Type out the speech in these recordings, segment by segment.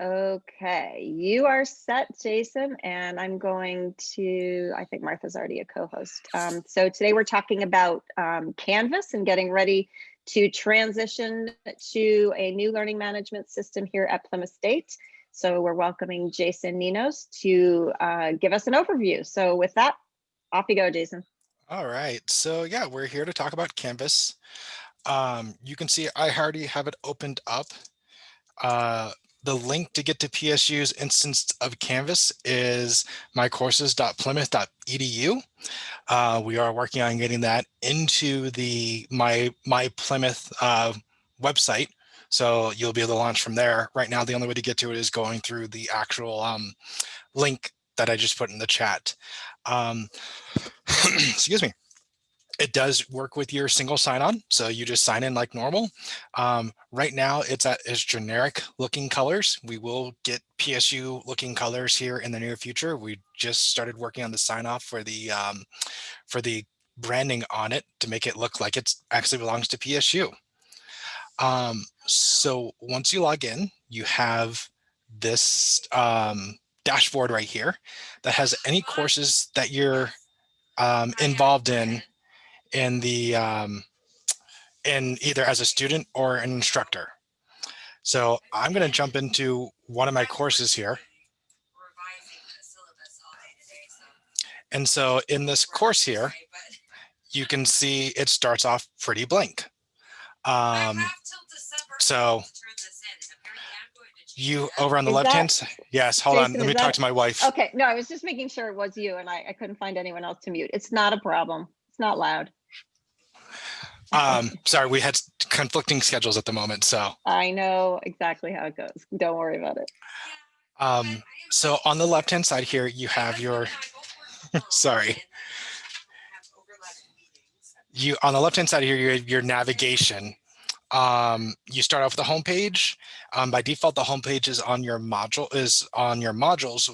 Okay, you are set, Jason, and I'm going to, I think Martha's already a co-host. Um, so today we're talking about um, Canvas and getting ready to transition to a new learning management system here at Plymouth State. So we're welcoming Jason Ninos to uh, give us an overview. So with that, off you go, Jason. All right, so yeah, we're here to talk about Canvas. Um, you can see I already have it opened up. Uh, the link to get to PSU's instance of Canvas is mycourses.plymouth.edu. Uh, we are working on getting that into the my my Plymouth uh, website. So you'll be able to launch from there. Right now, the only way to get to it is going through the actual um, link that I just put in the chat. Um, excuse me it does work with your single sign-on, so you just sign in like normal. Um, right now, it's at its generic looking colors. We will get PSU looking colors here in the near future. We just started working on the sign-off for the um, for the branding on it to make it look like it actually belongs to PSU. Um, so once you log in, you have this um, dashboard right here that has any courses that you're um, involved in in the um, in either as a student or an instructor. So I'm going to jump into one of my courses here. And so in this course here, you can see it starts off pretty blank. Um, so you over on the left hand side. Yes, hold Jason, on. Let me that, talk to my wife. Okay. No, I was just making sure it was you and I, I couldn't find anyone else to mute. It's not a problem. It's not loud. Um, sorry, we had conflicting schedules at the moment, so. I know exactly how it goes. Don't worry about it. Um, so on the left-hand side here, you have your, sorry. You on the left-hand side here, you have your navigation. Um, you start off with the home page. Um, by default, the home page is on your module is on your modules,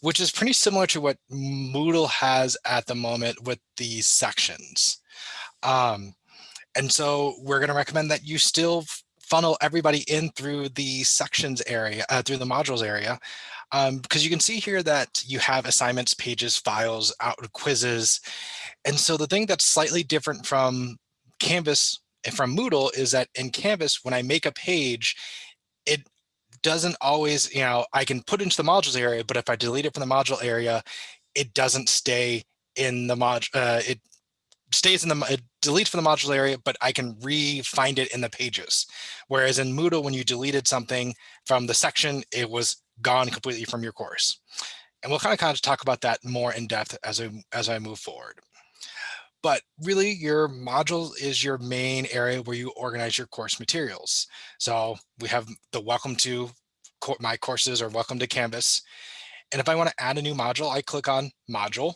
which is pretty similar to what Moodle has at the moment with the sections. Um, and so we're going to recommend that you still funnel everybody in through the sections area, uh, through the modules area, um, because you can see here that you have assignments, pages, files, out quizzes. And so the thing that's slightly different from Canvas and from Moodle is that in Canvas, when I make a page, it doesn't always, you know, I can put into the modules area, but if I delete it from the module area, it doesn't stay in the mod, uh, stays in the, it deletes from the module area, but I can re-find it in the pages. Whereas in Moodle, when you deleted something from the section, it was gone completely from your course. And we'll kind of kind of talk about that more in depth as I, as I move forward. But really your module is your main area where you organize your course materials. So we have the welcome to my courses or welcome to Canvas. And if I want to add a new module, I click on module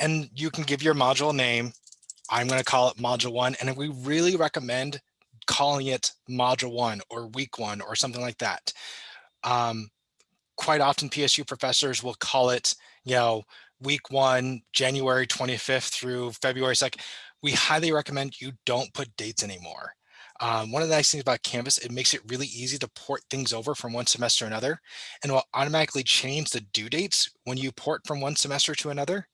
and you can give your module name. I'm going to call it module one. And we really recommend calling it module one or week one or something like that. Um, quite often PSU professors will call it, you know, week one, January 25th through February 2nd. We highly recommend you don't put dates anymore. Um, one of the nice things about Canvas, it makes it really easy to port things over from one semester to another and will automatically change the due dates when you port from one semester to another.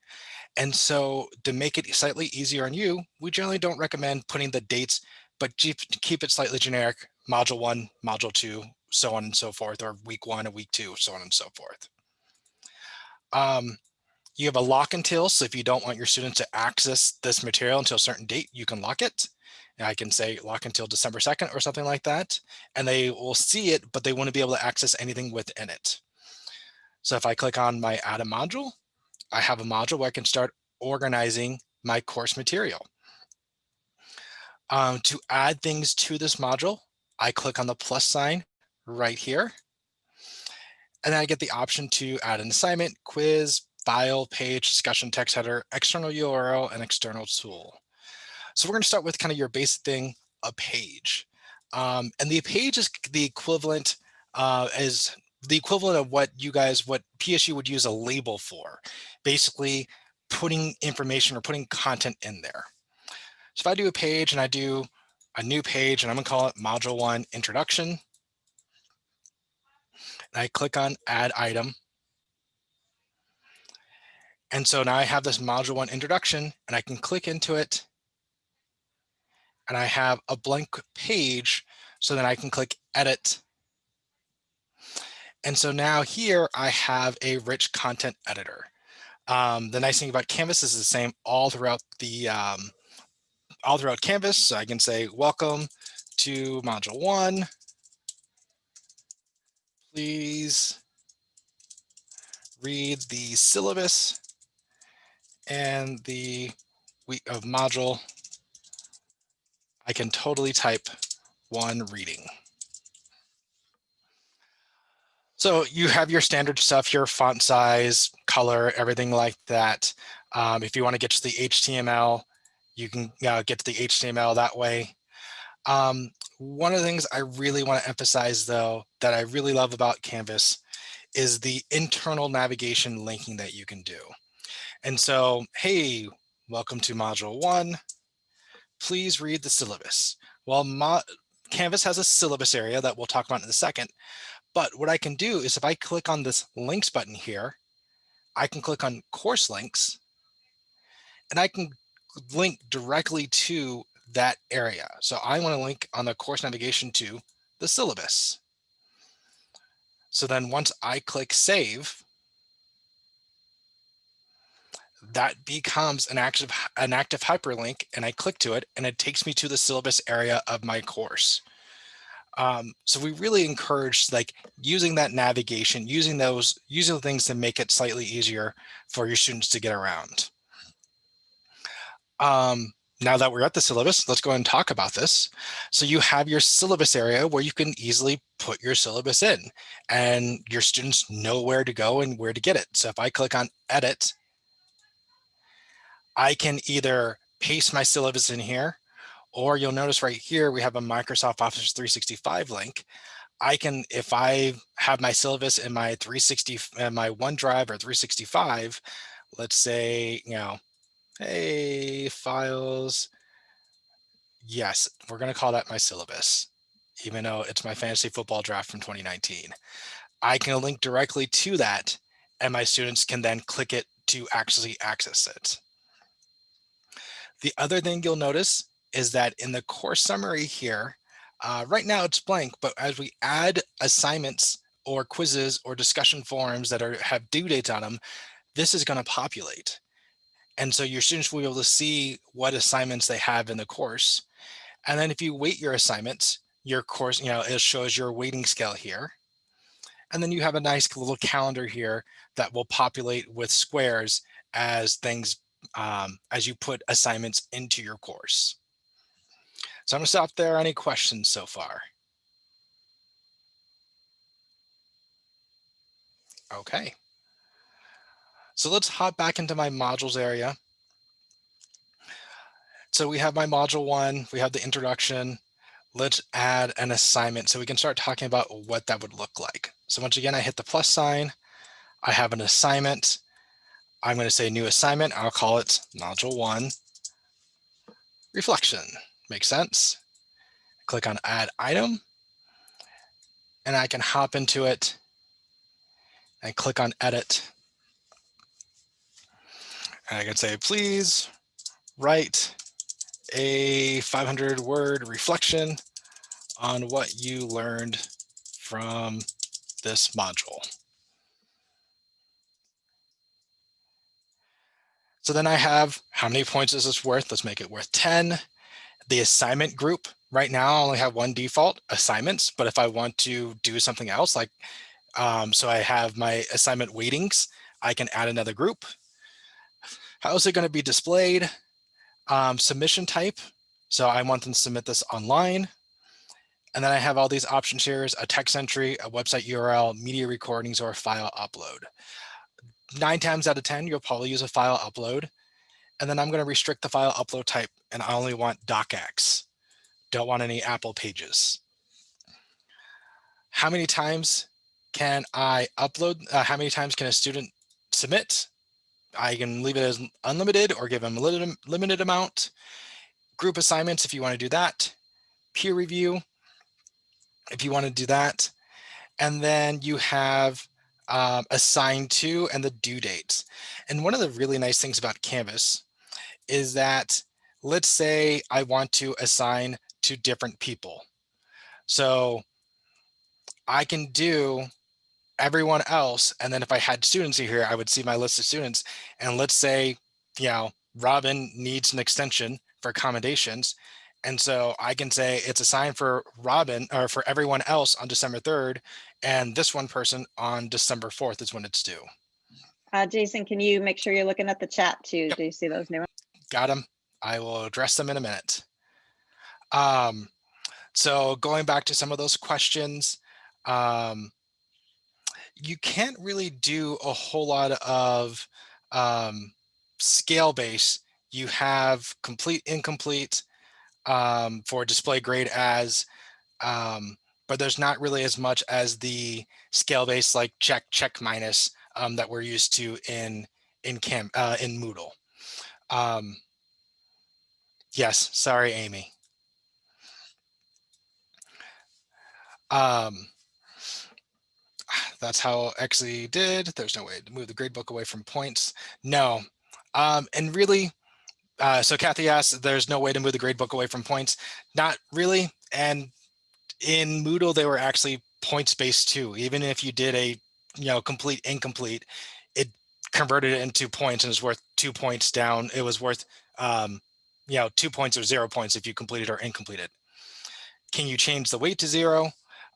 And so to make it slightly easier on you, we generally don't recommend putting the dates, but keep it slightly generic, module one, module two, so on and so forth, or week one and week two, so on and so forth. Um, you have a lock until, so if you don't want your students to access this material until a certain date, you can lock it. And I can say lock until December 2nd or something like that, and they will see it, but they won't be able to access anything within it. So if I click on my add a module, I have a module where I can start organizing my course material. Um, to add things to this module, I click on the plus sign right here. And then I get the option to add an assignment, quiz, file, page, discussion, text header, external URL, and external tool. So we're going to start with kind of your basic thing, a page. Um, and the page is the equivalent uh, as the equivalent of what you guys, what PSU would use a label for, basically putting information or putting content in there. So if I do a page and I do a new page and I'm gonna call it module one introduction. And I click on add item. And so now I have this module one introduction and I can click into it and I have a blank page so then I can click edit. And so now here I have a rich content editor. Um, the nice thing about Canvas is the same all throughout the um, all throughout Canvas. So I can say, welcome to module one. Please read the syllabus and the week of module. I can totally type one reading. So you have your standard stuff, your font size, color, everything like that. Um, if you want to get to the HTML, you can uh, get to the HTML that way. Um, one of the things I really want to emphasize though, that I really love about Canvas is the internal navigation linking that you can do. And so, hey, welcome to module one. Please read the syllabus. Well, Canvas has a syllabus area that we'll talk about in a second. But what I can do is if I click on this links button here, I can click on course links and I can link directly to that area. So I want to link on the course navigation to the syllabus. So then once I click save, that becomes an active an active hyperlink and I click to it and it takes me to the syllabus area of my course. Um, so we really encourage like using that navigation, using those, using things to make it slightly easier for your students to get around. Um, now that we're at the syllabus, let's go and talk about this. So you have your syllabus area where you can easily put your syllabus in and your students know where to go and where to get it. So if I click on edit, I can either paste my syllabus in here or you'll notice right here, we have a Microsoft Office 365 link. I can, if I have my syllabus in my 360, uh, my OneDrive or 365, let's say, you know, hey, files. Yes, we're going to call that my syllabus, even though it's my fantasy football draft from 2019. I can link directly to that and my students can then click it to actually access it. The other thing you'll notice is that in the course summary here, uh, right now it's blank, but as we add assignments or quizzes or discussion forums that are have due dates on them, this is going to populate. And so your students will be able to see what assignments they have in the course. And then if you weight your assignments, your course, you know, it shows your weighting scale here. And then you have a nice little calendar here that will populate with squares as things, um, as you put assignments into your course. So I'm gonna stop there. Any questions so far? Okay. So let's hop back into my modules area. So we have my module one, we have the introduction. Let's add an assignment so we can start talking about what that would look like. So once again, I hit the plus sign. I have an assignment. I'm going to say new assignment. I'll call it module one reflection. Makes sense. Click on add item and I can hop into it and click on edit. And I can say, please write a 500 word reflection on what you learned from this module. So then I have how many points is this worth? Let's make it worth 10 the assignment group right now I only have one default assignments, but if I want to do something else, like, um, so I have my assignment weightings, I can add another group. How is it going to be displayed? Um, submission type. So I want them to submit this online. And then I have all these options here is a text entry, a website URL, media recordings, or file upload. Nine times out of 10, you'll probably use a file upload. And then I'm going to restrict the file upload type and I only want docx. Don't want any Apple pages. How many times can I upload? Uh, how many times can a student submit? I can leave it as unlimited or give them a limited, limited amount. Group assignments, if you want to do that. peer review, if you want to do that. And then you have um, assigned to and the due dates. And one of the really nice things about Canvas is that let's say I want to assign to different people. So I can do everyone else. And then if I had students here, I would see my list of students. And let's say, you know, Robin needs an extension for accommodations. And so I can say it's assigned for Robin or for everyone else on December 3rd. And this one person on December 4th is when it's due. Uh, Jason, can you make sure you're looking at the chat too? Yep. Do you see those new ones? Got them. I will address them in a minute. Um, so going back to some of those questions, um, you can't really do a whole lot of um, scale base. You have complete, incomplete um, for display grade as, um, but there's not really as much as the scale base like check, check minus um, that we're used to in in Cam uh, in Moodle. Um, yes, sorry, Amy. Um, that's how Exley did. There's no way to move the gradebook away from points. No. Um, and really, uh, so Kathy asked, there's no way to move the gradebook away from points. Not really. And in Moodle, they were actually points based too. Even if you did a, you know, complete incomplete, converted it into points and is worth two points down. It was worth, um, you know, two points or zero points if you completed or incompleted. Can you change the weight to zero?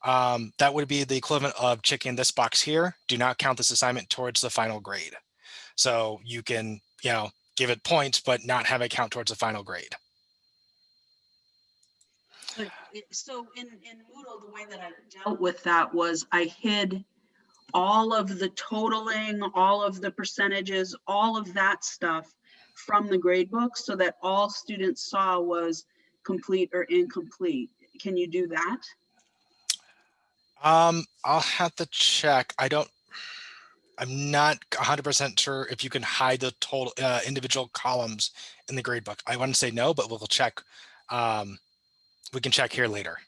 um, that would be the equivalent of checking this box here. Do not count this assignment towards the final grade. So you can, you know, give it points, but not have it count towards the final grade. It- So in, in Moodle, the way that I dealt with that was I hid all of the totaling, all of the percentages, all of that stuff from the grade book so that all students saw was complete or incomplete. Can you do that? Um, I'll have to check. I don't, I'm not 100% sure if you can hide the total uh, individual columns in the grade book. I want to say no, but we'll check. Um, we can check here later.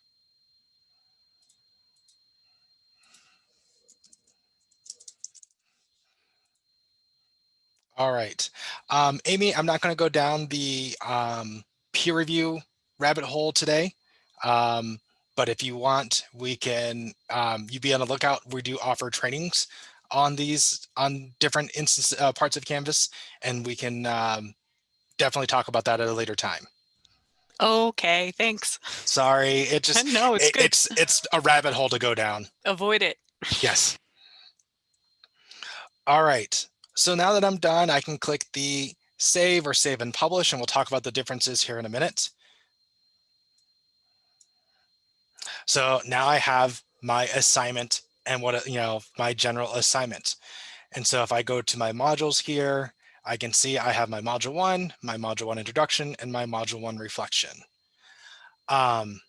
All right. Um, Amy, I'm not going to go down the um, peer review rabbit hole today. Um, but if you want, we can, um, you be on the lookout. We do offer trainings on these, on different instance uh, parts of Canvas, and we can um, definitely talk about that at a later time. Okay, thanks. Sorry, it just, no, it's it- good. it's, it's a rabbit hole to go down. Avoid it. Yes. All right. So now that I'm done, I can click the save or save and publish, and we'll talk about the differences here in a minute. So now I have my assignment and what, you know, my general assignment. And so if I go to my modules here, I can see I have my module one, my module one introduction, and my module one reflection. Um,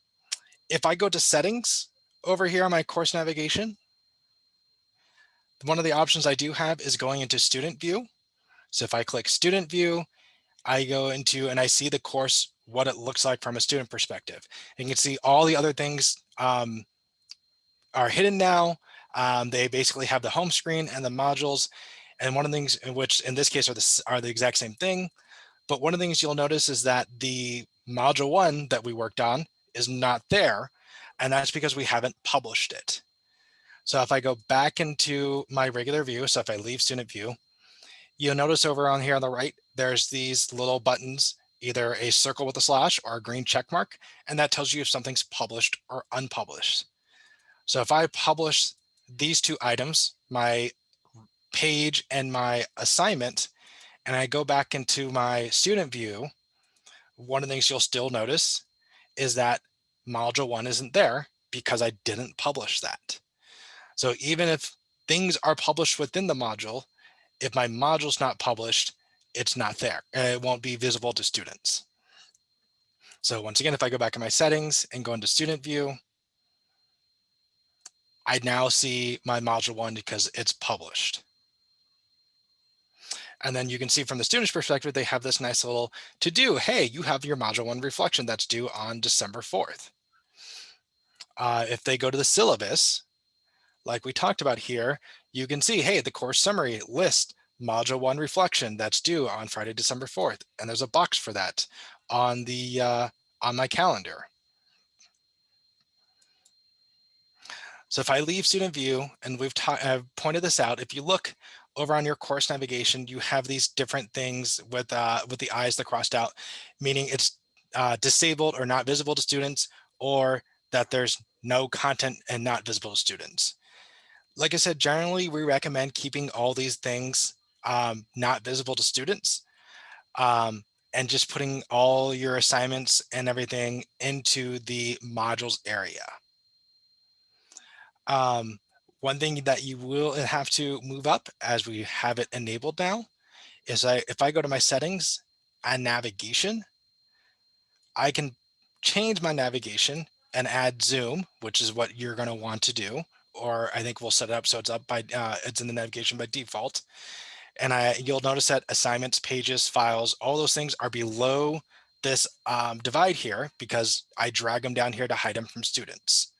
if I go to settings over here on my course navigation, one of the options I do have is going into student view. So if I click student view, I go into and I see the course, what it looks like from a student perspective. And you can see all the other things um, are hidden now. Um, they basically have the home screen and the modules. And one of the things in which in this case are the, are the exact same thing. But one of the things you'll notice is that the module one that we worked on is not there. And that's because we haven't published it. So if I go back into my regular view, so if I leave student view, you'll notice over on here on the right, there's these little buttons, either a circle with a slash or a green check mark, and that tells you if something's published or unpublished. So if I publish these two items, my page and my assignment, and I go back into my student view, one of the things you'll still notice is that module one isn't there because I didn't publish that. So even if things are published within the module, if my module's not published, it's not there. and It won't be visible to students. So once again, if I go back in my settings and go into student view, I now see my module one because it's published. And then you can see from the student's perspective, they have this nice little to do. Hey, you have your module one reflection that's due on December 4th. Uh, if they go to the syllabus, like we talked about here, you can see, hey, the course summary list module one reflection that's due on Friday, December 4th. And there's a box for that on the uh, on my calendar. So if I leave student view and we've uh, pointed this out, if you look over on your course navigation, you have these different things with uh, with the eyes that crossed out, meaning it's uh, disabled or not visible to students or that there's no content and not visible to students. Like I said, generally we recommend keeping all these things um, not visible to students um, and just putting all your assignments and everything into the modules area. Um, one thing that you will have to move up as we have it enabled now is I, if I go to my settings and navigation, I can change my navigation and add zoom, which is what you're going to want to do. Or I think we'll set it up so it's up by uh, it's in the navigation by default. And I you'll notice that assignments, pages, files, all those things are below this um, divide here because I drag them down here to hide them from students.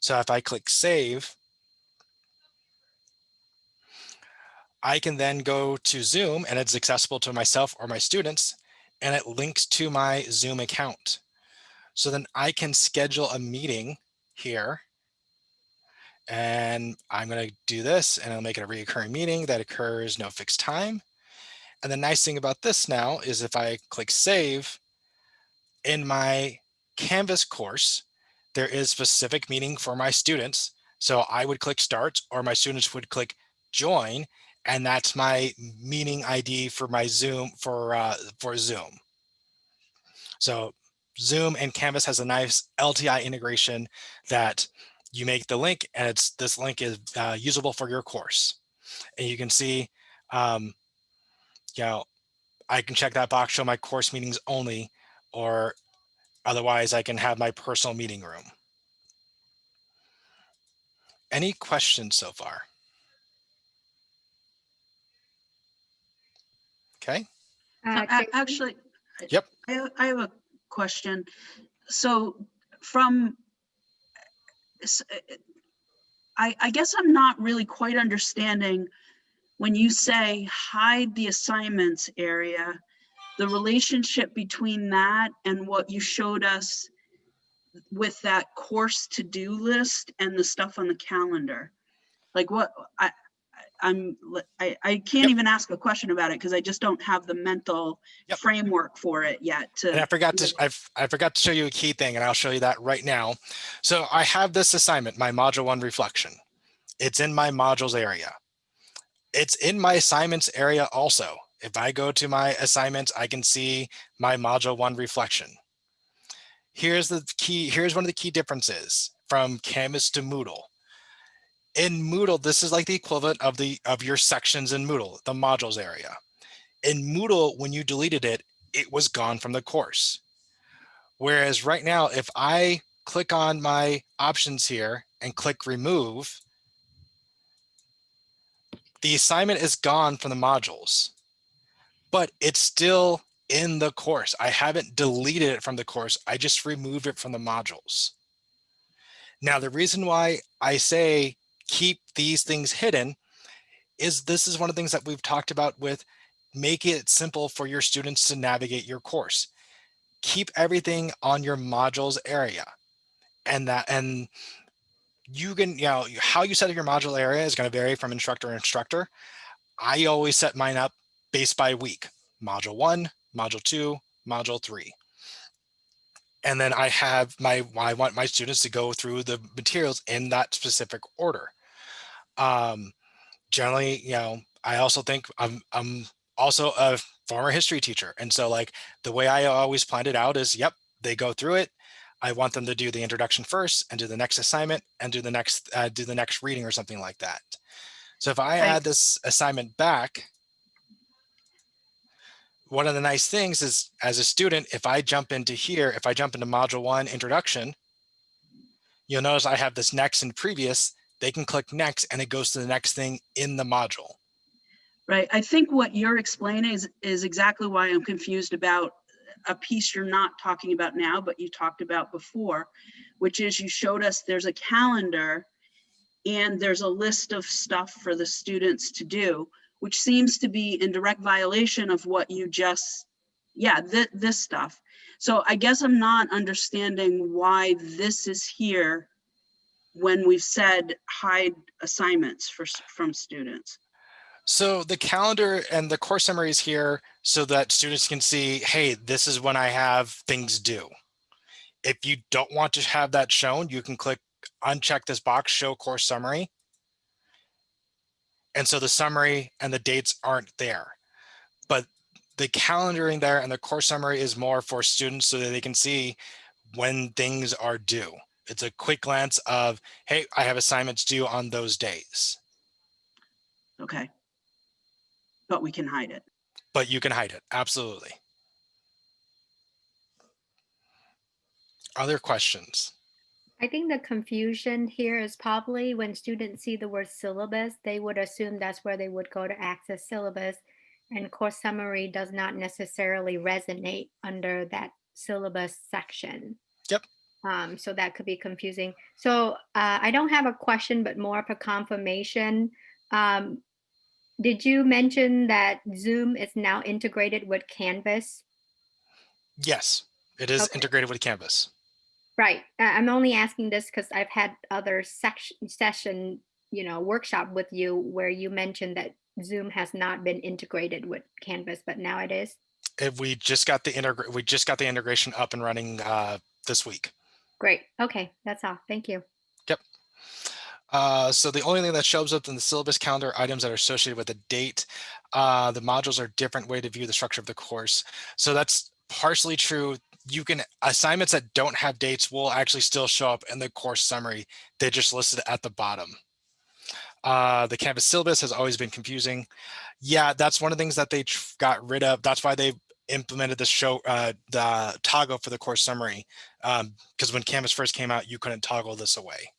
So if I click save, I can then go to Zoom and it's accessible to myself or my students and it links to my Zoom account. So then I can schedule a meeting here and I'm going to do this and I'll make it a recurring meeting that occurs no fixed time. And the nice thing about this now is if I click save in my Canvas course, there is specific meeting for my students. So I would click start or my students would click join and that's my meeting ID for my Zoom for uh, for Zoom. So Zoom and Canvas has a nice LTI integration that you make the link and it's this link is uh, usable for your course. And you can see, um, you know, I can check that box, show my course meetings only, or otherwise I can have my personal meeting room. Any questions so far? Okay. Uh, So a- Tracy? Actually. Yep. I, have- I have a question. So from, s- Uh, uh, I, I guess I'm not really quite understanding when you say hide the assignments area, the relationship between that and what you showed us with that course to-do list and the stuff on the calendar. Like what, I- I'm, I, I can't Yep. even ask a question about it because I just don't have the mental Yep. framework for it yet And I forgot to, I, I forgot to show you a key thing and I'll show you that right now. So I have this assignment, my module one reflection. It's in my modules area. It's in my assignments area also. If I go to my assignments, I can see my module one reflection. Here's the key, here's one of the key differences from Canvas to Moodle. In Moodle, this is like the equivalent of the of your sections in Moodle, the modules area. In Moodle, when you deleted it, it was gone from the course. Whereas right now, if I click on my options here and click remove, the assignment is gone from the modules, but it's still in the course. I haven't deleted it from the course. I just removed it from the modules. Now, the reason why I say keep these things hidden is this is one of the things that we've talked about with make it simple for your students to navigate your course. Keep everything on your modules area and that and you can, you know, how you set up your module area is going to vary from instructor to instructor. I always set mine up based by week, module one, module two, module three. And then I have my, I want my students to go through the materials in that specific order. Um, generally, you know, I also think I'm, I'm also a former history teacher. And so like the way I always planned it out is, yep, they go through it. I want them to do the introduction first and do the next assignment and do the next, uh, do the next reading or something like that. So if I add this assignment back, one of the nice things is as a student, if I jump into here, if I jump into module one introduction, you'll notice I have this next and previous, they can click next and it goes to the next thing in the module. right? I think what you're explaining is, is exactly why I'm confused about a piece you're not talking about now, but you talked about before, which is you showed us there's a calendar and there's a list of stuff for the students to do, which seems to be in direct violation of what you just, yeah, thi- this stuff. So I guess I'm not understanding why this is here when we've said hide assignments for, from students. So the calendar and the course summary is here so that students can see, hey, this is when I have things due. If you don't want to have that shown, you can click uncheck this box, show course summary. And so the summary and the dates aren't there. But the calendaring there and the course summary is more for students so that they can see when things are due. It's a quick glance of, hey, I have assignments due on those days, Okay. But we can hide it. but you can hide it. Absolutely. Other questions? I think the confusion here is probably when students see the word syllabus, they would assume that's where they would go to access syllabus. And course summary does not necessarily resonate under that syllabus section. Um, so that could be confusing. So uh, I don't have a question, but more of a confirmation. Um, did you mention that Zoom is now integrated with Canvas? Yes, it is Okay. integrated with Canvas. Right. I'm only asking this because I've had other section session, you know, workshop with you where you mentioned that Zoom has not been integrated with Canvas, but now it is. If we just got the integra- we just got the integration up and running uh, this week. Great. Okay, that's all. Thank you. Uh, so the only thing that shows up in the syllabus calendar are items that are associated with a date. Uh, the modules are a different way to view the structure of the course. So that's partially true. You can assignments that don't have dates will actually still show up in the course summary. They're just listed at the bottom. Uh, the Canvas syllabus has always been confusing. Yeah, that's one of the things that they got rid of. That's why they implemented the show uh, the toggle for the course summary. Because when Canvas first came out, you couldn't toggle this away.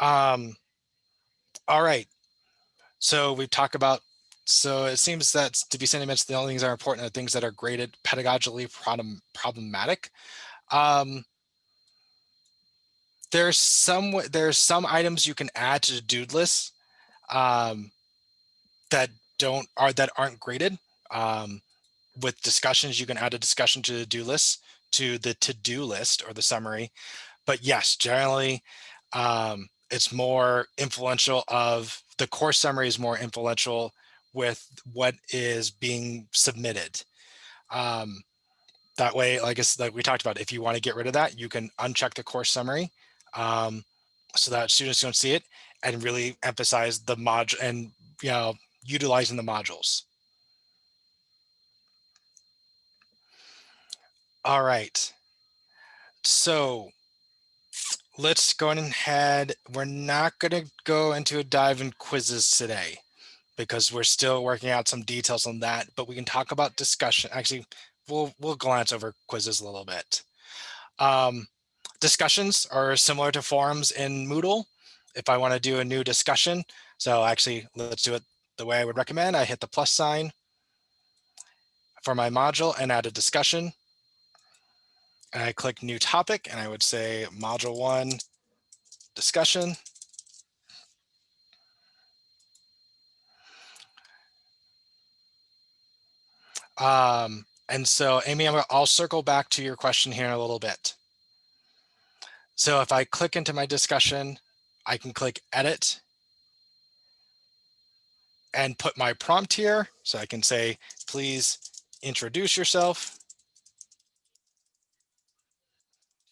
Um, all right. So we've talked about, so it seems that to be sentiments, the only things that are important are things that are graded pedagogically problem, problematic. Um, there's some, there's some items you can add to the do list um, that don't, are, that aren't graded. Um, with discussions, you can add a discussion to the do list, to the to-do list or the summary. But yes, generally, um, it's more influential of the course summary is more influential with what is being submitted. Um, that way, like like we talked about, if you want to get rid of that, you can uncheck the course summary um, so that students don't see it and really emphasize the mod and you know utilizing the modules. All right. So let's go ahead. We're not going to go into a dive in quizzes today because we're still working out some details on that, but we can talk about discussion. Actually, we'll we'll glance over quizzes a little bit. Um, discussions are similar to forums in Moodle. If I want to do a new discussion, so actually let's do it the way I would recommend. I hit the plus sign for my module and add a discussion and I click new topic and I would say module one discussion. Um, and so Amy, I'm, I'll circle back to your question here in a little bit. So if I click into my discussion, I can click edit and put my prompt here. So I can say, please introduce yourself.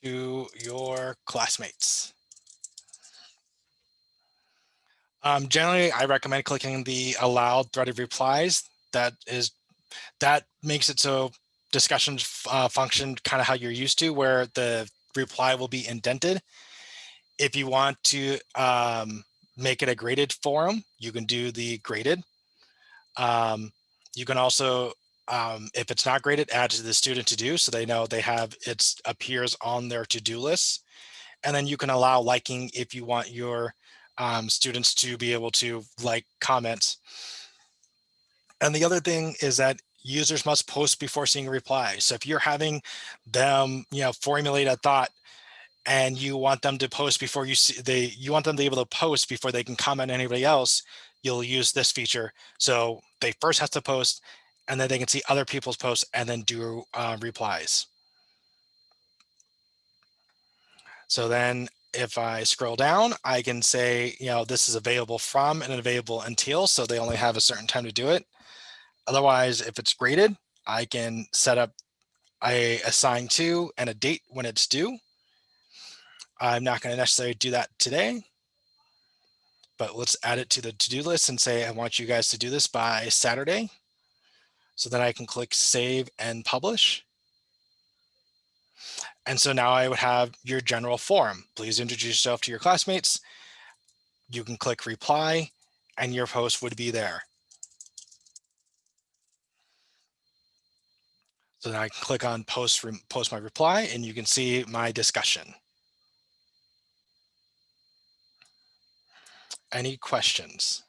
to your classmates. Um, generally, I recommend clicking the allowed threaded replies. That is, that makes it so discussions uh, function kind of how you're used to, where the reply will be indented. If you want to um, make it a graded forum, you can do the graded. Um, you can also um, if it's not graded, add to the student to do so they know they have it appears on their to-do list. And then you can allow liking if you want your um, students to be able to like comments. And the other thing is that users must post before seeing a reply. So if you're having them, you know, formulate a thought and you want them to post before you see they, you want them to be able to post before they can comment anybody else, you'll use this feature. So they first have to post and then they can see other people's posts and then do uh, replies. So then if I scroll down, I can say, you know, this is available from and available until, so they only have a certain time to do it. Otherwise, if it's graded, I can set up a assign to and a date when it's due. I'm not going to necessarily do that today, but let's add it to the to-do list and say, I want you guys to do this by Saturday. So then I can click save and publish. And so now I would have your general form. Please introduce yourself to your classmates. You can click reply and your post would be there. So then I can click on post, post my reply and you can see my discussion. Any questions?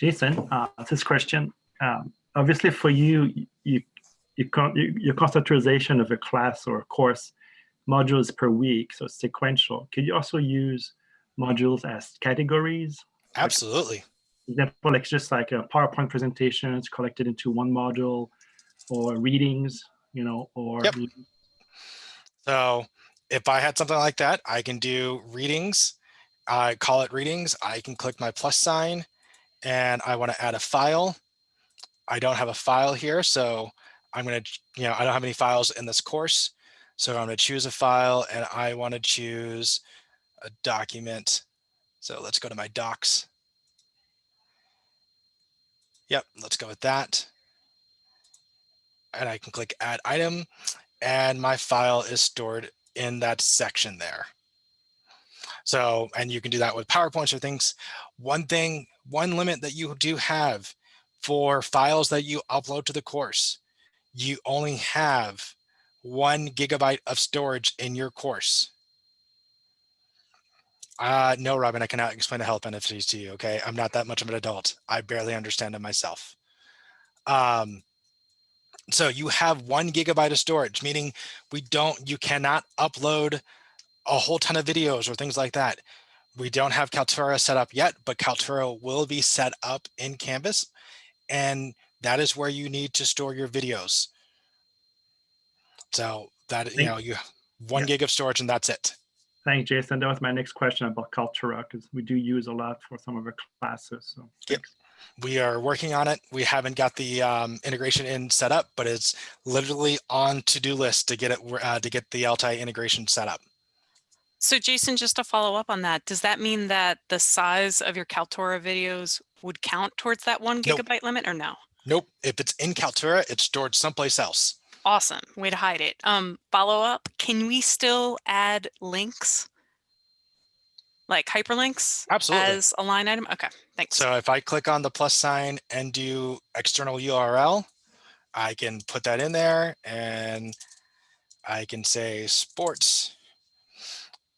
Jason, uh, this question, um, obviously for you, you, you, you, your conceptualization of a class or a course modules per week, so sequential. Could you also use modules as categories? Absolutely. Like, example, like just like a PowerPoint presentation, it's collected into one module, or readings, you know, or. Yep. So if I had something like that, I can do readings. I call it readings. I can click my plus sign and I want to add a file. I don't have a file here, so I'm going to, you know, I don't have any files in this course. So I'm going to choose a file and I want to choose a document. So let's go to my docs. Yep, let's go with that. And I can click add item and my file is stored in that section there. So, and you can do that with PowerPoints or things. One thing, one limit that you do have for files that you upload to the course, you only have one gigabyte of storage in your course. Uh, no, Robin, I cannot explain the health benefits to you. Okay. I'm not that much of an adult. I barely understand it myself. Um, so you have one gigabyte of storage, meaning we don't, you cannot upload a whole ton of videos or things like that. We don't have Kaltura set up yet, but Kaltura will be set up in Canvas. And that is where you need to store your videos. So that, you know, you one yeah. gig of storage and that's it. Thanks, Jason. That was my next question about Kaltura because we do use a lot for some of our classes. So yep. We are working on it. We haven't got the um, integration in set up, but it's literally on to-do list to get it uh, to get the LTI integration set up. So Jason, just to follow up on that, does that mean that the size of your Kaltura videos would count towards that one gigabyte nope. limit or no? Nope. If it's in Kaltura, it's stored someplace else. Awesome. Way to hide it. Um, follow up, can we still add links? Like hyperlinks Absolutely. as a line item? Okay, thanks. So if I click on the plus sign and do external URL, I can put that in there and I can say sports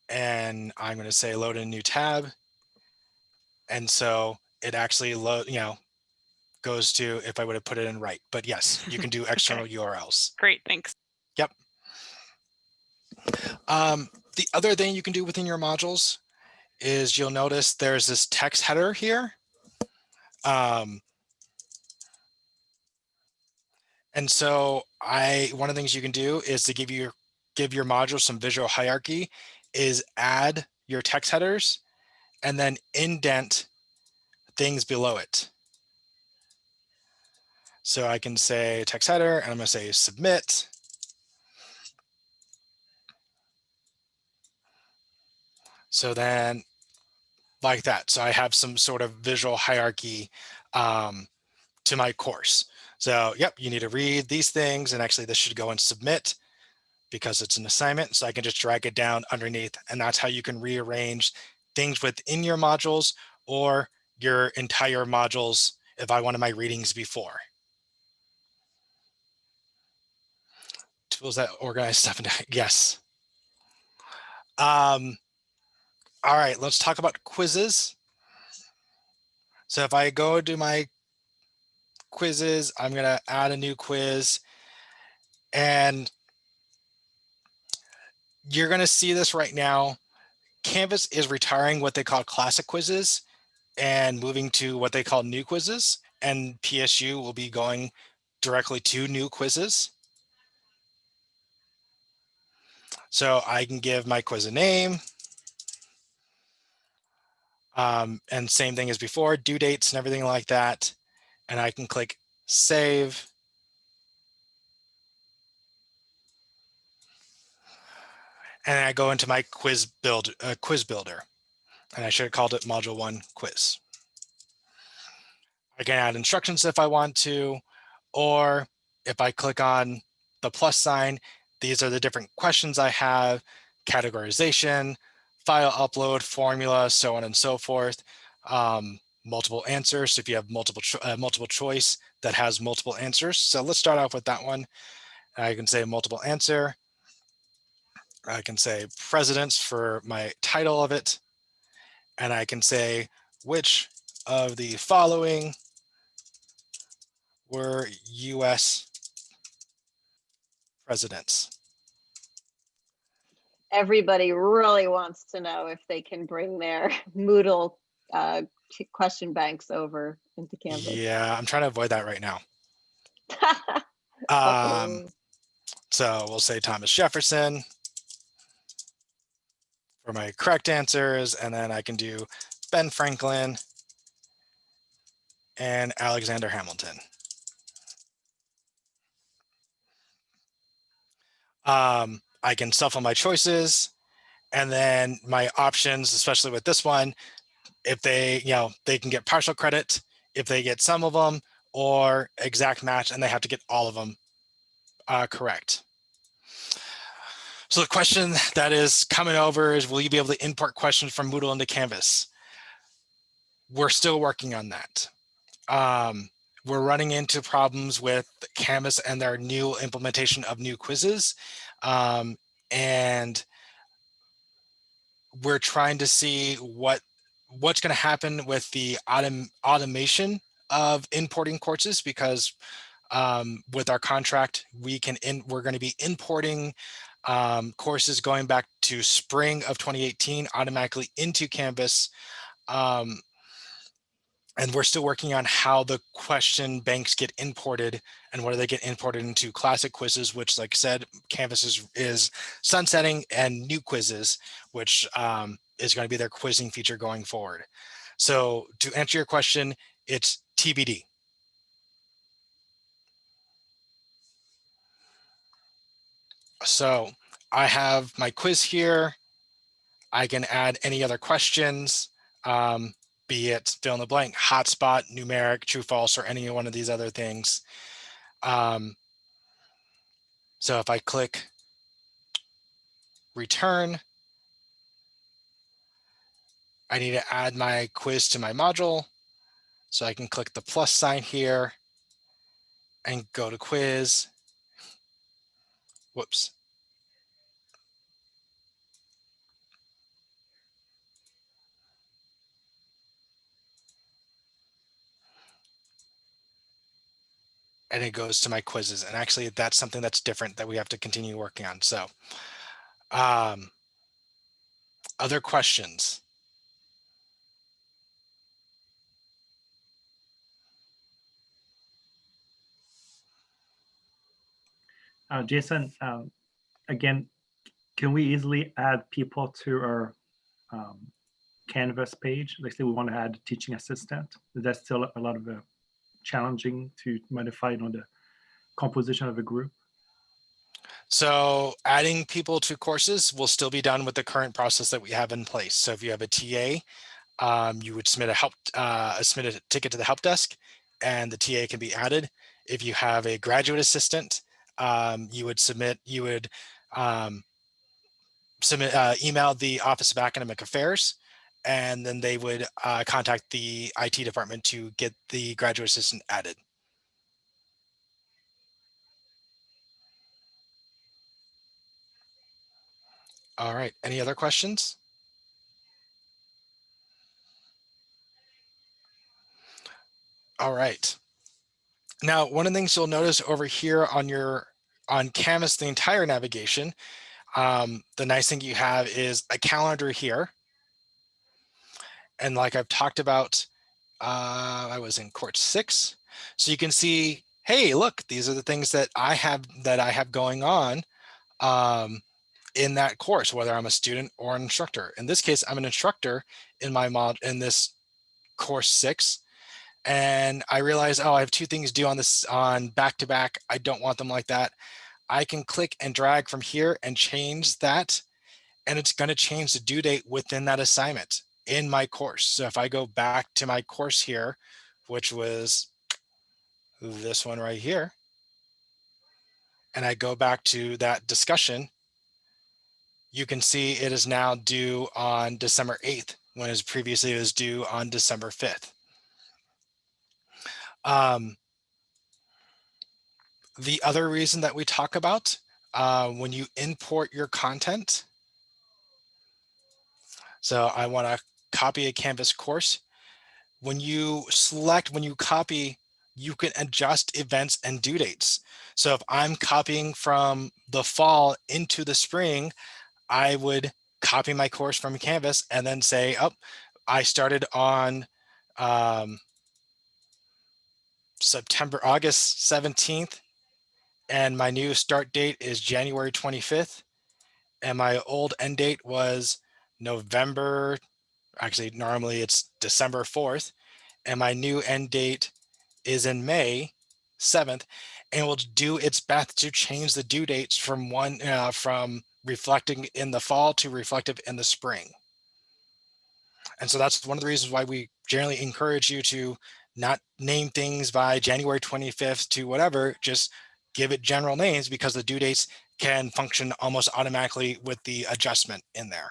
and I'm going to say load in a new tab. And so it actually load, you know, goes to if I would have put it in right. But yes, you can do external okay. URLs. Great, thanks. Yep. Um, the other thing you can do within your modules is you'll notice there's this text header here. Um, and so I one of the things you can do is to give your give your module some visual hierarchy is add your text headers and then indent things below it. So I can say text header and I'm going to say submit. So then like that. So I have some sort of visual hierarchy um, to my course. So yep, you need to read these things and actually this should go and submit because it's an assignment. So I can just drag it down underneath and that's how you can rearrange things within your modules or your entire modules if I wanted my readings before. Tools that organize stuff. Yes. Um, all right, let's talk about quizzes. So if I go to my quizzes. I'm going to add a new quiz and you're going to see this right now. Canvas is retiring what they call classic quizzes and moving to what they call new quizzes and PSU will be going directly to new quizzes. So I can give my quiz a name. Um, and same thing as before, due dates and everything like that. And I can click save. And I go into my quiz build uh, quiz builder. And I should have called it module one quiz. I can add instructions if I want to, or if I click on the plus sign, these are the different questions I have, categorization, file upload, formula, so on and so forth. Um, multiple answers. So if you have multiple cho uh, multiple choice that has multiple answers. So let's start off with that one. I can say multiple answer. I can say presidents for my title of it. And I can say which of the following were US presidents. Everybody really wants to know if they can bring their Moodle uh, question banks over into Canvas. Yeah, I'm trying to avoid that right now. Um, so we'll say Thomas Jefferson for my correct answers, and then I can do Ben Franklin and Alexander Hamilton. Um, I can shuffle my choices and then my options, especially with this one, if they, you know, they can get partial credit if they get some of them or exact match and they have to get all of them uh, correct. So the question that is coming over is, will you be able to import questions from Moodle into Canvas? We're still working on that. Um, we're running into problems with Canvas and their new implementation of new quizzes. Um, and we're trying to see what what's going to happen with the autom automation of importing courses because um, with our contract, we can in, we're going to be importing um, courses going back to spring of 2018 automatically into Canvas. Um, and we're still working on how the question banks get imported and whether they get imported into classic quizzes, which like I said, Canvas is, is sunsetting and new quizzes, which um, is going to be their quizzing feature going forward. So to answer your question, it's TBD. So I have my quiz here. I can add any other questions. Um, be it fill in the blank, hotspot, numeric, true, false, or any one of these other things. Um, so if I click return, I need to add my quiz to my module. So I can click the plus sign here and go to quiz. Whoops. And it goes to my quizzes. And actually that's something that's different that we have to continue working on. So um, other questions? Uh, Jason, um, again, can we easily add people to our um, Canvas page? Let's say we want to add teaching assistant. Is that still a lot of challenging to modify you know, the composition of a group? So adding people to courses will still be done with the current process that we have in place. So if you have a TA, um, you would submit a help, uh, submit a ticket to the help desk and the TA can be added. If you have a graduate assistant, um, you would submit, you would um, submit, uh, email the Office of Academic Affairs and then they would uh, contact the IT department to get the graduate assistant added. All right, any other questions? All right. Now, one of the things you'll notice over here on your on Canvas, the entire navigation, um, the nice thing you have is a calendar here. And like I've talked about, uh, I was in course six. So you can see, hey, look, these are the things that I have that I have going on um, in that course, whether I'm a student or an instructor. In this case, I'm an instructor in my mod in this course six. And I realize, oh, I have two things due on this on back to back. I don't want them like that. I can click and drag from here and change that. And it's going to change the due date within that assignment in my course. So if I go back to my course here, which was this one right here, and I go back to that discussion, you can see it is now due on December 8th, when it previously it was due on December 5th. Um, the other reason that we talk about uh, when you import your content. So I want to copy a Canvas course. When you select, when you copy, you can adjust events and due dates. So if I'm copying from the fall into the spring, I would copy my course from Canvas and then say, oh, I started on um, September, August 17th, and my new start date is January 25th. And my old end date was November, actually normally it's December 4th. And my new end date is in May 7th and will do its best to change the due dates from one uh, from reflecting in the fall to reflective in the spring. And so that's one of the reasons why we generally encourage you to not name things by January 25th to whatever, just give it general names because the due dates can function almost automatically with the adjustment in there.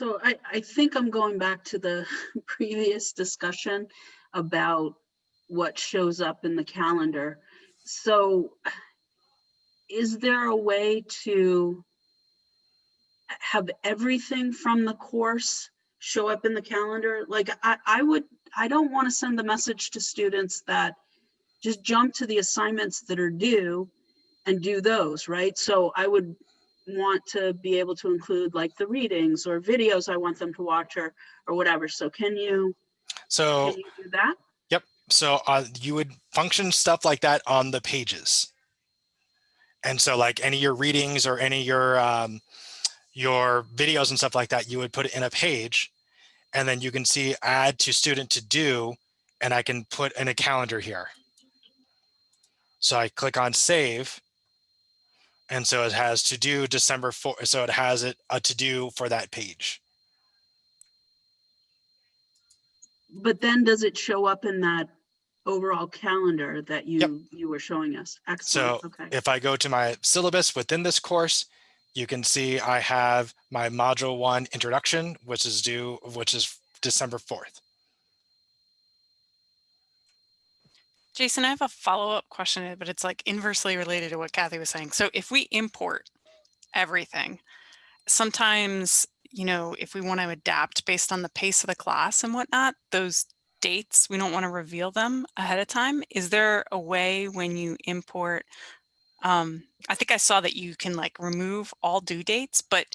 So I, I think I'm going back to the previous discussion about what shows up in the calendar. So is there a way to have everything from the course show up in the calendar? Like I, I would, I don't want to send the message to students that just jump to the assignments that are due and do those, right? So I would want to be able to include like the readings or videos I want them to watch or, or whatever. So can you, So can you do that? Yep. So uh, you would function stuff like that on the pages. And so like any of your readings or any of your um, your videos and stuff like that, you would put it in a page and then you can see add to student to do, and I can put in a calendar here. So I click on save. And so it has to do December 4, so it has it a to do for that page. But then does it show up in that overall calendar that you, you were showing us? Excellent, So okay. if I go to my syllabus within this course, you can see I have my module one introduction, which is due, which is December 4th. Jason, I have a follow-up question, but it's like inversely related to what Kathy was saying. So if we import everything, sometimes, you know, if we want to adapt based on the pace of the class and whatnot, those dates, we don't want to reveal them ahead of time. Is there a way when you import, um, I think I saw that you can like remove all due dates, but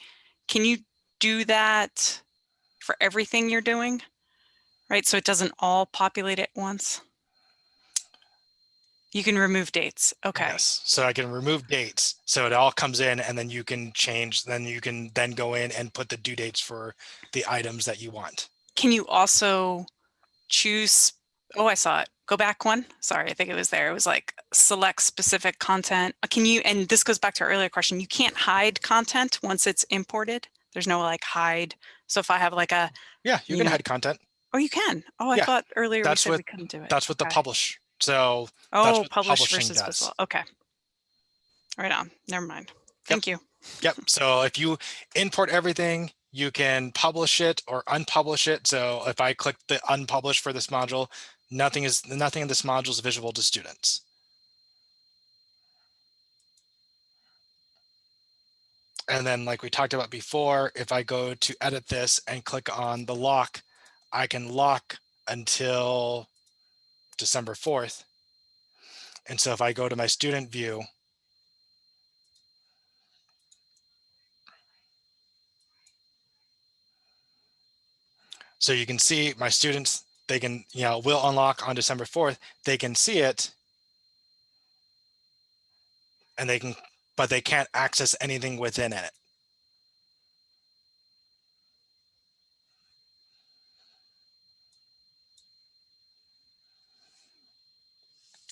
can you do that for everything you're doing? Right, so it doesn't all populate at once? You can remove dates. Okay. Yes. So I can remove dates. So it all comes in and then you can change, then you can then go in and put the due dates for the items that you want. Can you also choose? Oh, I saw it. Go back one. Sorry, I think it was there. It was like select specific content. Uh, Can you, and this goes back to our earlier question, you can't hide content once it's imported. There's no like hide. So if I have like a, Yeah, you You can know, hide content. oh, you can. Oh, I Yeah, thought earlier we that's said what- we couldn't do it. That's what the publish. So Oh, what publish publishing versus does. Okay. Right on. Never mind. Thank you. Yep. So if you import everything, you can publish it or unpublish it. So if I click the unpublish for this module, nothing is nothing in this module is visible to students. And then like we talked about before, if I go to edit this and click on the lock I can lock until December 4th. And so if I go to my student view, so you can see my students, they can, you know, will unlock on December 4th. They can see it and they can, but they can't access anything within it.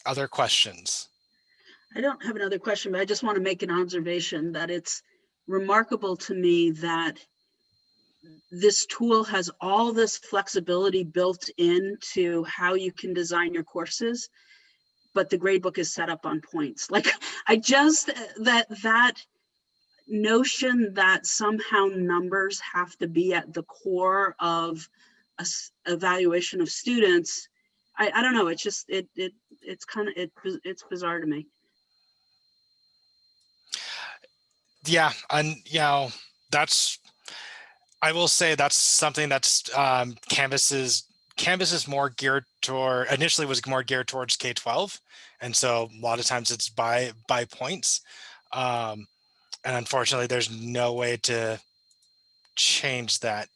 Other questions? I don't have another question, but I just want to make an observation that it's remarkable to me that this tool has all this flexibility built into how you can design your courses, but the gradebook is set up on points. Like I just, that, that notion that somehow numbers have to be at the core of a evaluation of students, I, I don't know, it's just, it, it, it's kind of, it, it's bizarre to me. Yeah, and you know, that's I will say that's something that's um Canvas is Canvas is more geared toward initially was more geared towards K-12. And so a lot of times it's by by points. Um and unfortunately there's no way to change that.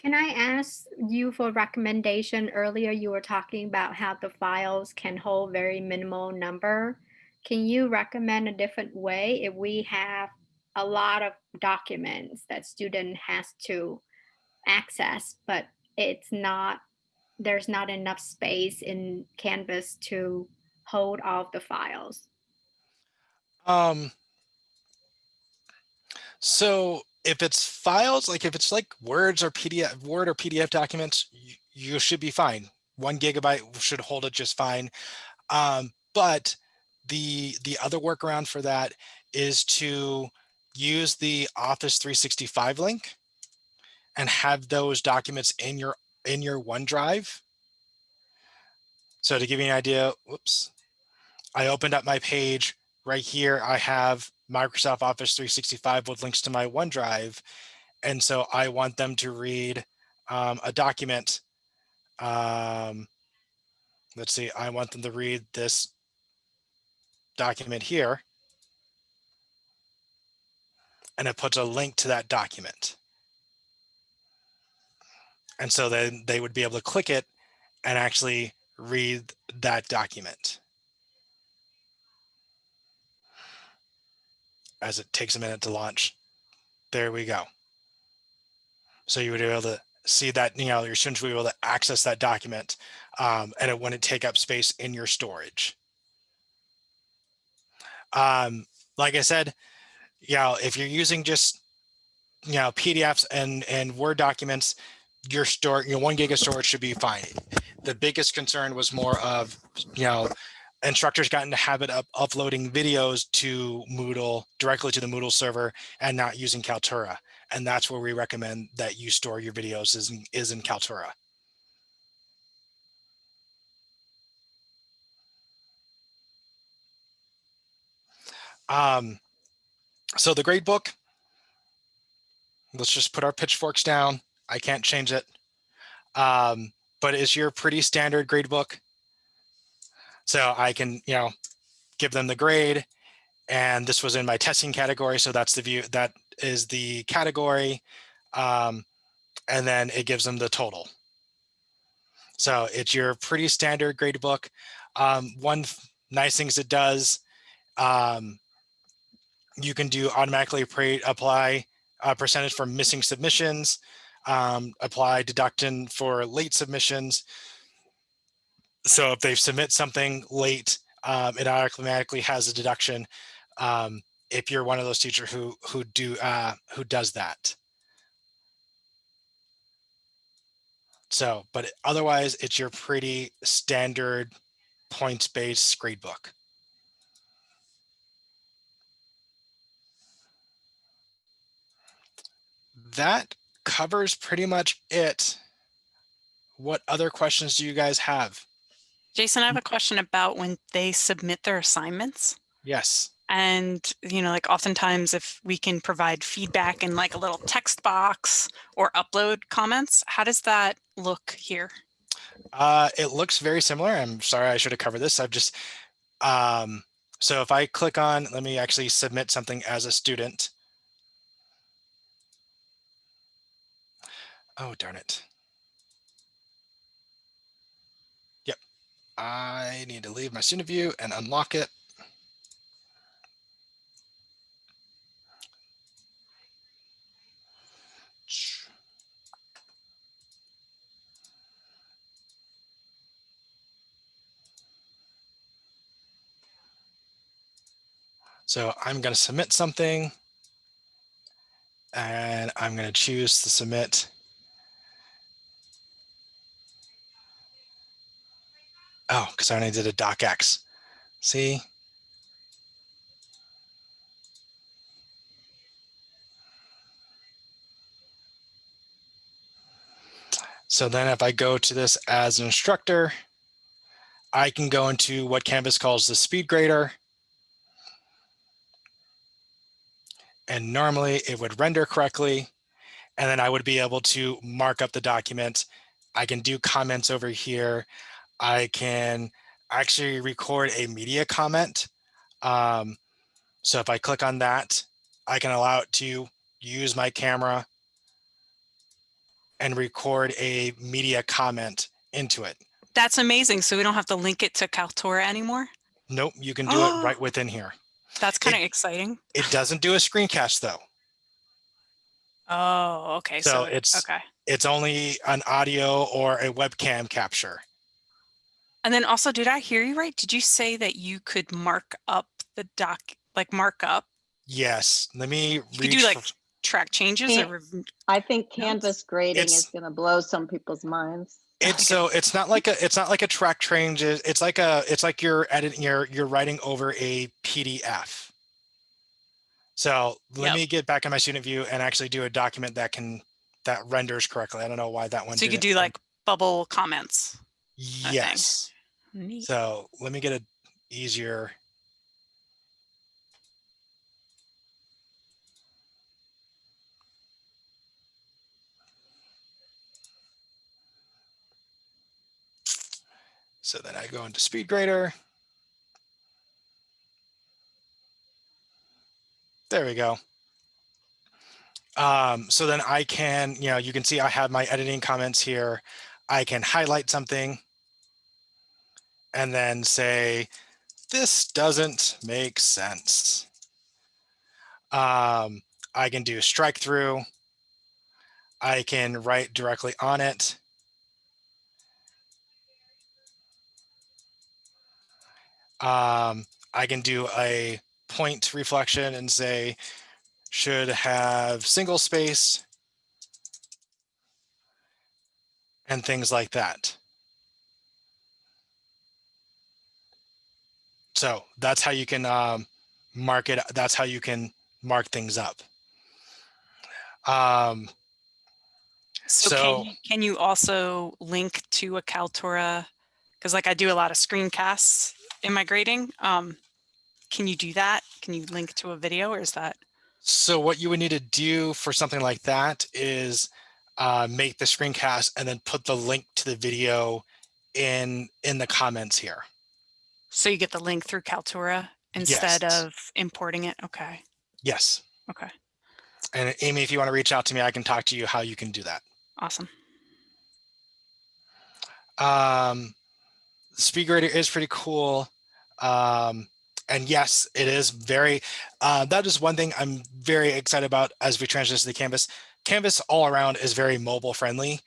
Can I ask you for recommendation? Earlier, you were talking about how the files can hold very minimal number. Can you recommend a different way if we have a lot of documents that student has to access, but it's not, there's not enough space in Canvas to hold all the files? Um so if it's files, like if it's like words or PDF, Word or PDF documents, you, you should be fine. One gigabyte should hold it just fine. Um, but the the other workaround for that is to use the Office 365 link and have those documents in your in your OneDrive. So to give you an idea, whoops, I opened up my page right here. I have Microsoft Office 365 with links to my OneDrive. And so I want them to read um, a document. Um, let's see, I want them to read this document here. And it puts a link to that document. And so then they would be able to click it and actually read that document. As it takes a minute to launch. There we go. So you would be able to see that, you know, your students will be able to access that document um, and it wouldn't take up space in your storage. Um, like I said, you know, if you're using just, you know, PDFs and, and Word documents, your store, your one gig of storage should be fine. The biggest concern was more of, you know, instructors got in the habit of uploading videos to Moodle directly to the Moodle server and not using Kaltura. And that's where we recommend that you store your videos is in, is in Kaltura. Um, so the grade book, let's just put our pitchforks down. I can't change it. Um, but is your pretty standard grade book. So I can, you know, give them the grade and this was in my testing category. So that's the view that is the category. Um, and then it gives them the total. So it's your pretty standard grade book. Um, one nice things it does, um, you can do automatically apply a percentage for missing submissions, um, apply deducting for late submissions. So if they submit something late, um, it automatically has a deduction um, if you're one of those teachers who who do uh, who does that. So, but otherwise, it's your pretty standard points-based grade book. That covers pretty much it. What other questions do you guys have? Jason, I have a question about when they submit their assignments. Yes. And, you know, like oftentimes if we can provide feedback in like a little text box or upload comments, how does that look here? Uh, it looks very similar. I'm sorry, I should have covered this. I've just, um, so if I click on, let me actually submit something as a student. Oh, darn it. Yep. I need to leave my student view and unlock it. So I'm going to submit something and I'm going to choose to submit. Oh, because I only did a docx. See? So then if I go to this as an instructor, I can go into what Canvas calls the speed grader. And normally it would render correctly. And then I would be able to mark up the document. I can do comments over here. I can actually record a media comment. Um, so if I click on that, I can allow it to use my camera and record a media comment into it. That's amazing. So we don't have to link it to Kaltura anymore. Nope, you can do it right within here. That's kind of exciting. It doesn't do a screencast though. Oh, okay. So So, it's- okay. It's only an audio or a webcam capture. And then also, did I hear you right? Did you say that you could mark up the doc, like mark up, Yes, let me You could reach do, like, track changes Can't- or I think Canvas grading It's- is going to blow some people's minds. It's so it's not like a it's not like a track change. It's it's like a it's like you're editing you're you're writing over a PDF. So let Yep. me get back in my student view and actually do a document that can that renders correctly. I don't know why that one. so you could didn't do like bubble comments. Yes. So let me get a easier. So then I go into speed grader. There we go. Um, so then I can, you know, you can see I have my editing comments here. I can highlight something and then say, this doesn't make sense. Um, I can do strike through. I can write directly on it. Um, I can do a point reflection and say, should have single space and things like that. So that's how you can um, mark it. That's how you can mark things up. Um, So, So- can, you, can you also link to a Kaltura? Because like I do a lot of screencasts in my grading. Um, can you do that? Can you link to a video or is that? so what you would need to do for something like that is uh, make the screencast and then put the link to the video in in the comments here. So you get the link through Kaltura instead Yes. of importing it? Okay. Yes. Okay. And Amy, if you want to reach out to me, I can talk to you how you can do that. Awesome. Um, speed grader is pretty cool. Um, and yes, it is very, uh, that is one thing I'm very excited about as we transition to the Canvas. Canvas all around is very mobile friendly.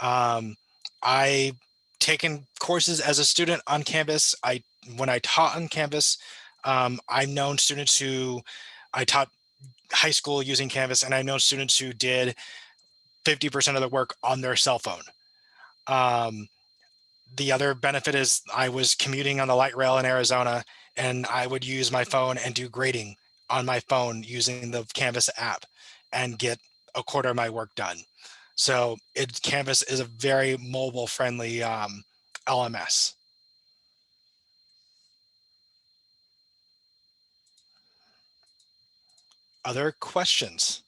Um, I taken courses as a student on Canvas. I, when I taught on Canvas, um, I've known students who I taught high school using Canvas and I know students who did 50% of the work on their cell phone. Um, the other benefit is I was commuting on the light rail in Arizona and I would use my phone and do grading on my phone using the Canvas app and get a quarter of my work done. So it Canvas is a very mobile friendly um, LMS. Other questions?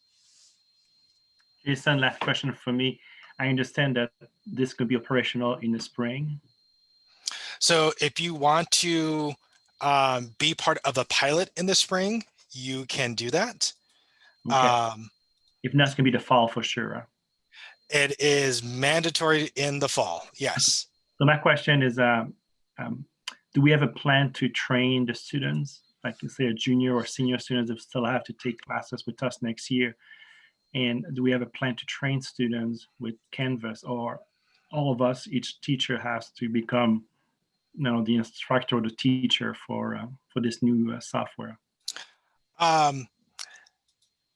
Jason, last question for me. I understand that this could be operational in the spring. So if you want to um, be part of a pilot in the spring, you can do that. Okay. Um, if not, it's gonna be the fall for sure. it is mandatory in the fall. Yes. So my question is, um, um, do we have a plan to train the students, like say a junior or senior students that still have to take classes with us next year? And do we have a plan to train students with Canvas or all of us, each teacher has to become, you know, the instructor or the teacher for, uh, for this new uh, software? Um,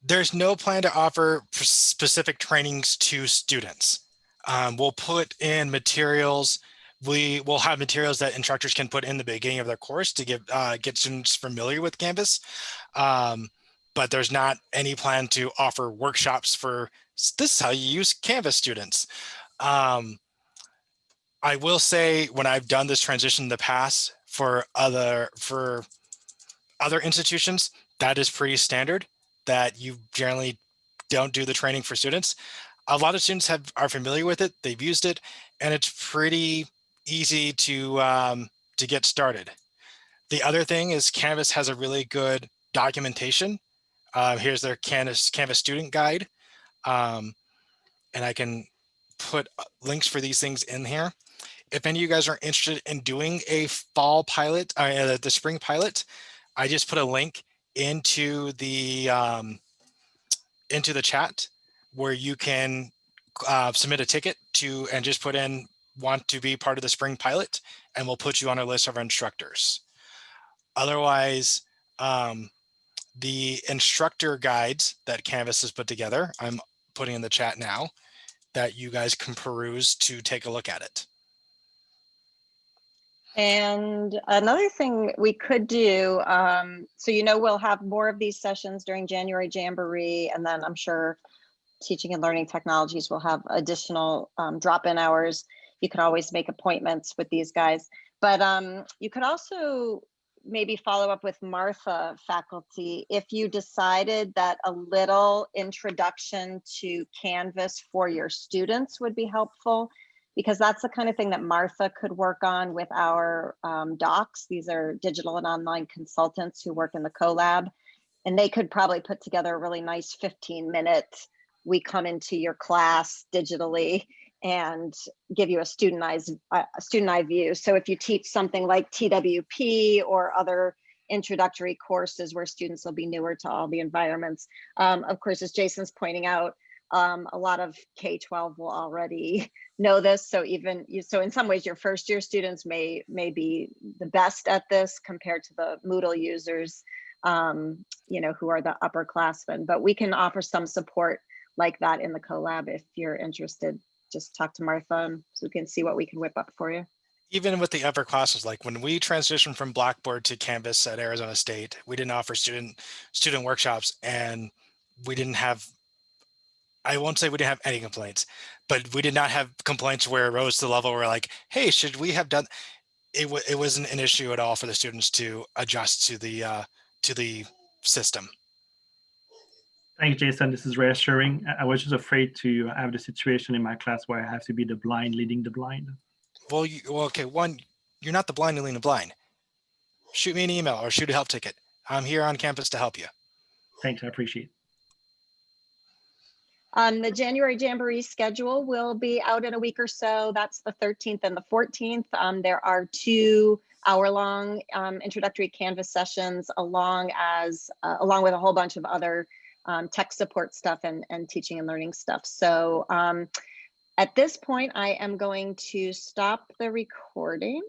there's no plan to offer specific trainings to students. Um, we'll put in materials. We will have materials that instructors can put in the beginning of their course to give uh, get students familiar with Canvas. Um, but there's not any plan to offer workshops for this is how you use Canvas students. Um, I will say when I've done this transition in the past for other for other institutions, that is pretty standard that you generally don't do the training for students. A lot of students have are familiar with it, they've used it, and it's pretty easy to um, to get started. The other thing is Canvas has a really good documentation. Uh, here's their Canvas Canvas student guide, um, and I can put uh, links for these things in here. If any of you guys are interested in doing a fall pilot, uh, the spring pilot, I just put a link into the um, into the chat where you can uh, submit a ticket to and just put in want to be part of the spring pilot and we'll put you on a list of our instructors. Otherwise, um, the instructor guides that Canvas has put together, I'm putting in the chat now that you guys can peruse to take a look at it. And another thing we could do, um, so you know, we'll have more of these sessions during January Jamboree, and then I'm sure teaching and learning technologies will have additional um, drop-in hours. You can always make appointments with these guys, but um, you could also maybe follow up with Martha faculty if you decided that a little introduction to Canvas for your students would be helpful because that's the kind of thing that Martha could work on with our um, docs. These are digital and online consultants who work in the collab, and they could probably put together a really nice 15 minute, we come into your class digitally and give you a studentized, uh, student eye view. So if you teach something like TWP or other introductory courses where students will be newer to all the environments. Um, of course, as Jason's pointing out, um, a lot of K-12 will already know this. So even you, so in some ways your first year students may, may be the best at this compared to the Moodle users, um, you know, who are the upperclassmen, but we can offer some support like that in the collab if you're interested. Just talk to Martha and so we can see what we can whip up for you. even with the upper classes, like when we transitioned from Blackboard to Canvas at Arizona State, we didn't offer student student workshops and we didn't have, I won't say we didn't have any complaints, but we did not have complaints where it rose to the level where like, hey, should we have done, it, it wasn't an issue at all for the students to adjust to the, uh, to the system. Thanks, Jason. This is reassuring. I- I was just afraid to have the situation in my class where I have to be the blind leading the blind. Well, you, well, okay, one, you're not the blind leading the blind. Shoot me an email or shoot a help ticket. I'm here on campus to help you. Thanks, I appreciate it. Um, the January Jamboree schedule will be out in a week or so. That's the 13th and the 14th. Um, there are two hour-long um, introductory Canvas sessions along as uh, along with a whole bunch of other um, tech support stuff and, and teaching and learning stuff. So um, at this point, I am going to stop the recording